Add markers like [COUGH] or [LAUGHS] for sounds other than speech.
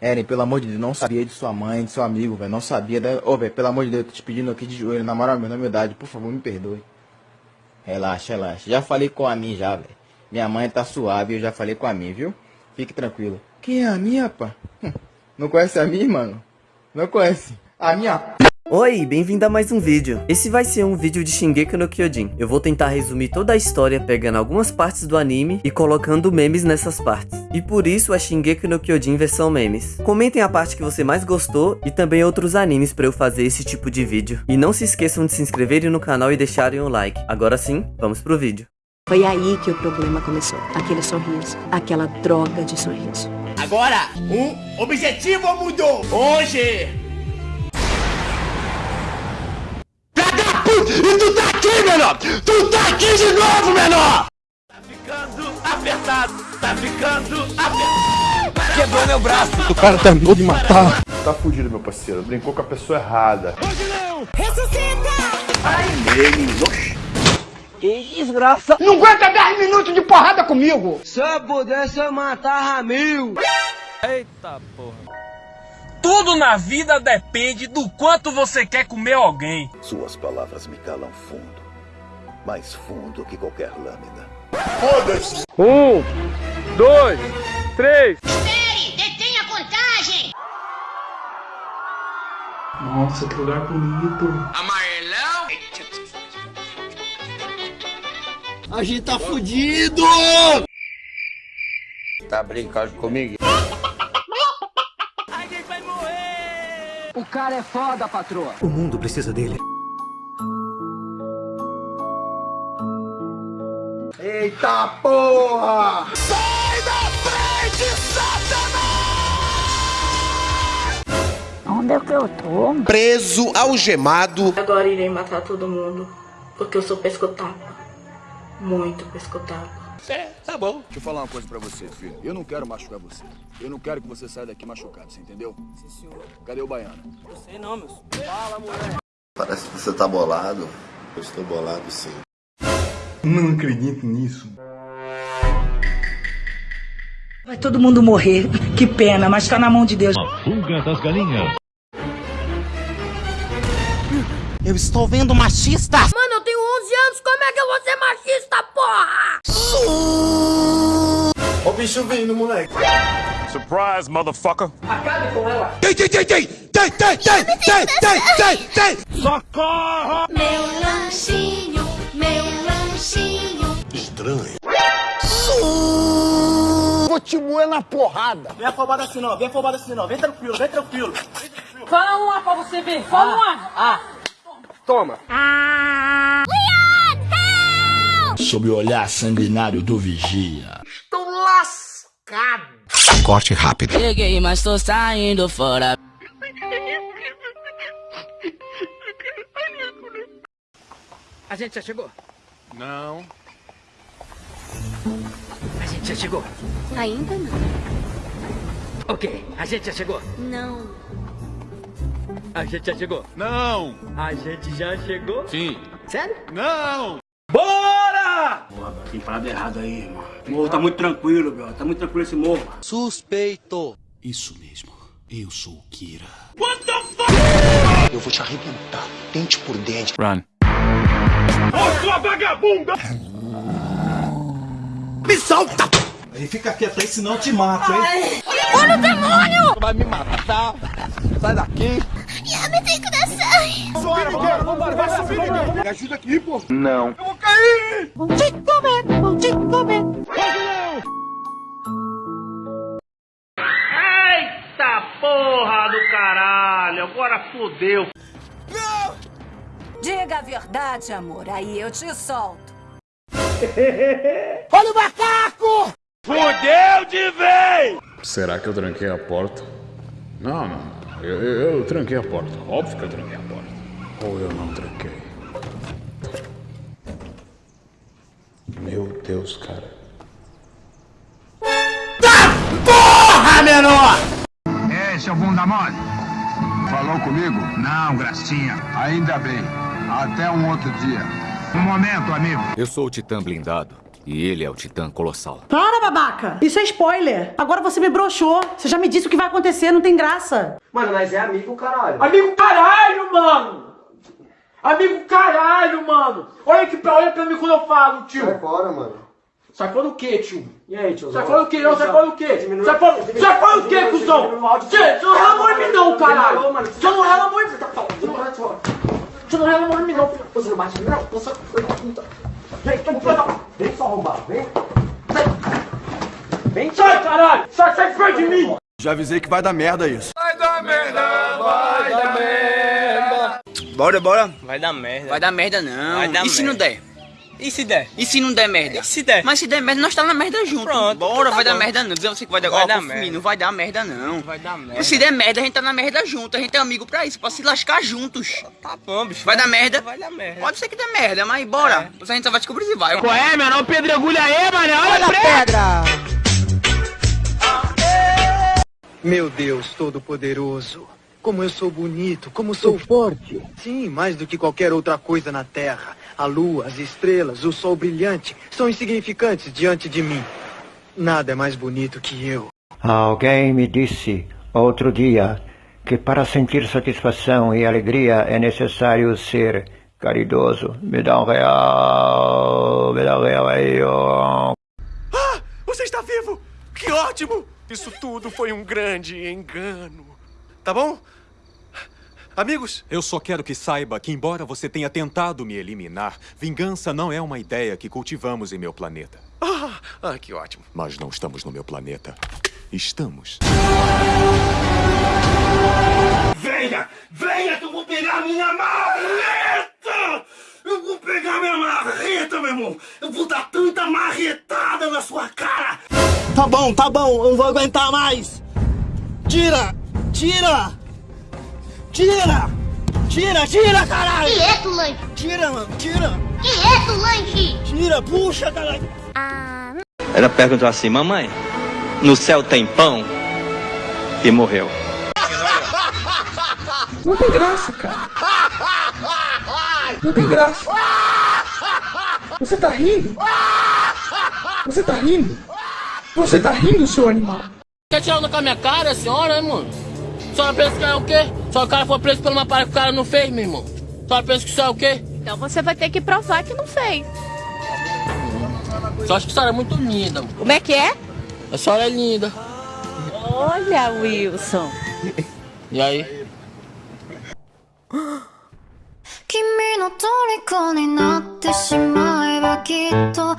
Eren, pelo amor de Deus, não sabia de sua mãe, de seu amigo, velho. Não sabia. Da... Ô, velho, pelo amor de Deus, eu tô te pedindo aqui de joelho, na moral, na humildade, por favor, me perdoe. Relaxa, relaxa. Já falei com a mim já, velho. Minha mãe tá suave, eu já falei com a mim, viu? Fique tranquilo. Quem é a minha, pá? Não conhece a mim, mano? Não conhece. A minha Oi, bem-vindo a mais um vídeo. Esse vai ser um vídeo de Shingeki no Kyojin. Eu vou tentar resumir toda a história pegando algumas partes do anime e colocando memes nessas partes. E por isso é Shingeki no Kyojin versão memes. Comentem a parte que você mais gostou e também outros animes para eu fazer esse tipo de vídeo. E não se esqueçam de se inscreverem no canal e deixarem o like. Agora sim, vamos pro vídeo. Foi aí que o problema começou. Aquele sorriso. Aquela droga de sorriso. Agora, um objetivo mudou. Hoje E tu tá aqui, menor! Tu tá aqui de novo, menor! Tá ficando apertado, tá ficando apertado. Quebrou meu braço. O cara terminou de matar. Tá fudido, meu parceiro. Brincou com a pessoa errada. Hoje não! Ressuscita! Ai, meu, que desgraça! Não aguenta 10 minutos de porrada comigo! Se eu pudesse, eu matava mil! Eita porra! Tudo na vida depende do quanto você quer comer alguém. Suas palavras me calam fundo. Mais fundo que qualquer lâmina. Foda-se! Um, dois, três. Espere! Detenha a contagem! Nossa, que lugar bonito. Amarelão? A gente tá fudido! Tá brincando comigo? O cara é foda, patroa. O mundo precisa dele. Eita porra! Sai da frente, Satanás! Onde é que eu tô? Preso, algemado. Agora irei matar todo mundo, porque eu sou pescotapa. Muito pescotapa. É, tá bom. Deixa eu falar uma coisa pra você, filho. Eu não quero machucar você. Eu não quero que você saia daqui machucado, você entendeu? Sim, senhor. Cadê o baiano? Eu sei não, meu Fala, moleque. Parece que você tá bolado. Eu estou bolado, sim. Não acredito nisso. Vai todo mundo morrer. Que pena, mas tá na mão de Deus. A fuga das galinhas. Eu estou vendo machistas. Mano, eu tenho 11 anos, como é que eu vou ser machista, porra? Ó o bicho vindo, moleque. Surprise, motherfucker. Acabe com ela. Tem, tem, tem, tem. Tem, tem, tem, tem, tem, tem, tem. Socorro. Meu lanchinho, meu lanchinho. Estranho. Vou te moer na porrada. Vem afobado assim não, vem afobado assim não. Vem tranquilo, vem tranquilo. Vem tranquilo. Fala uma ar pra você ver. Fala ah, um. Ah. Toma. Ah. Sob o olhar sanguinário do vigia. Estou lascado. Corte rápido. Cheguei, mas tô saindo fora. A gente já chegou? Não. A gente já chegou? Ainda não. Ok, a gente já chegou? Não. A gente já chegou? Não. A gente já chegou? Sim. Sério? Não. Tem parada errada aí, irmão. O morro tá muito tranquilo, bro. Tá muito tranquilo esse morro. Suspeito. Isso mesmo. Eu sou o Kira. What the fuck? Eu vou te arrebentar, dente por dente. Run. Ô, sua vagabunda! Me solta! Aí fica quieto aí, senão eu te mato, hein? Olha o demônio! Vai me matar! Sai daqui! Yami tem coração! Vambora, vambora, vai subir ninguém! Me ajuda aqui, pô! Não. Eita porra do caralho! Agora fodeu! Diga a verdade, amor. Aí eu te solto. [LAUGHS] Olha o macaco! Fudeu de vez! Será que eu tranquei a porta? Não, não. Eu, eu, eu tranquei a porta. Óbvio que eu tranquei a porta. Ou eu não tranquei. Deus, cara. Tá porra, menor! Ei, seu bunda mole. Falou comigo? Não, gracinha. Ainda bem. Até um outro dia. Um momento, amigo. Eu sou o Titã Blindado E ele é o Titã Colossal. Para, babaca! Isso é spoiler! Agora você me broxou. Você já me disse o que vai acontecer, não tem graça. Mano, nós é amigo, caralho. Amigo caralho, mano! Amigo caralho, mano! Olha que pra olha pra mim quando eu falo, tio! Sai fora, mano. Sai fora o quê, tio? E aí, tio? Sai fora o quê? Não, sai fora o quê? Sai fora, sai fora o quê, cuzão? Você você não rela amor em mim não, caralho! Você não rela amor em mim! Você não rela amor em mim não! Você não bate em mim não? Você... Vem, vem só arrombar, vem. Vem, sai, caralho! Sai, sai perto de mim! Já avisei que vai dar merda isso. Bora, bora. Vai dar merda. Vai dar merda não. Vai dar e se não der? E se der? E se não der merda? E se der? Mas se der merda, nós tá na merda junto. Pronto, Bora, então tá vai dar bom. merda não. Dizer você que vai dar, Vai Ó, dar mim, merda. Não vai dar merda não. Vai dar merda. Mas se der merda, a gente tá na merda junto. A gente é amigo pra isso, pra se lascar juntos. Tá bom, bicho. Vai dar merda? Vai dar merda. Pode ser que dê merda, mas bora. A gente só vai descobrir se vai. Qual é, meu? Não pedregulha aí, mano! Olha a pedra! Meu Deus Todo-Poderoso, como eu sou bonito, como sou forte. Sim, mais do que qualquer outra coisa na Terra. A lua, as estrelas, o sol brilhante são insignificantes diante de mim. Nada é mais bonito que eu. Alguém me disse outro dia que para sentir satisfação e alegria é necessário ser caridoso. Me dá um real, me dá um real aí, ó. Ah, você está vivo! Que ótimo! Isso tudo foi um grande engano. Tá bom? Amigos, Eu só quero que saiba que, embora você tenha tentado me eliminar, vingança não é uma ideia que cultivamos em meu planeta. ah, ah, que ótimo. Mas não estamos no meu planeta. Estamos. Venha! Venha que eu vou pegar minha marreta! Eu vou pegar minha marreta, meu irmão! Eu vou dar tanta marretada na sua cara! Tá bom, tá bom, eu não vou aguentar mais! Tira! Tira! Tira! Tira, tira, caralho! Quieto, lanche! Tira, mano, tira! Quieto, lanche! Tira, puxa, caralho! Ela perguntou assim, mamãe, no céu tem pão? E morreu. Não tem graça, cara! Não tem graça! Você tá rindo? Você tá rindo? Você tá rindo, seu animal? Quer tirar com a minha cara, a senhora, hein, mano? A senhora pensa que é o quê? Só o cara foi preso por uma parada que o cara não fez, meu irmão. A senhora pensa que isso é o quê? Então você vai ter que provar que não fez. Só acho que a senhora é muito linda, mano. Como é que é? A senhora é linda. Olha, Wilson. E aí? 君の虜になってしまえばきっと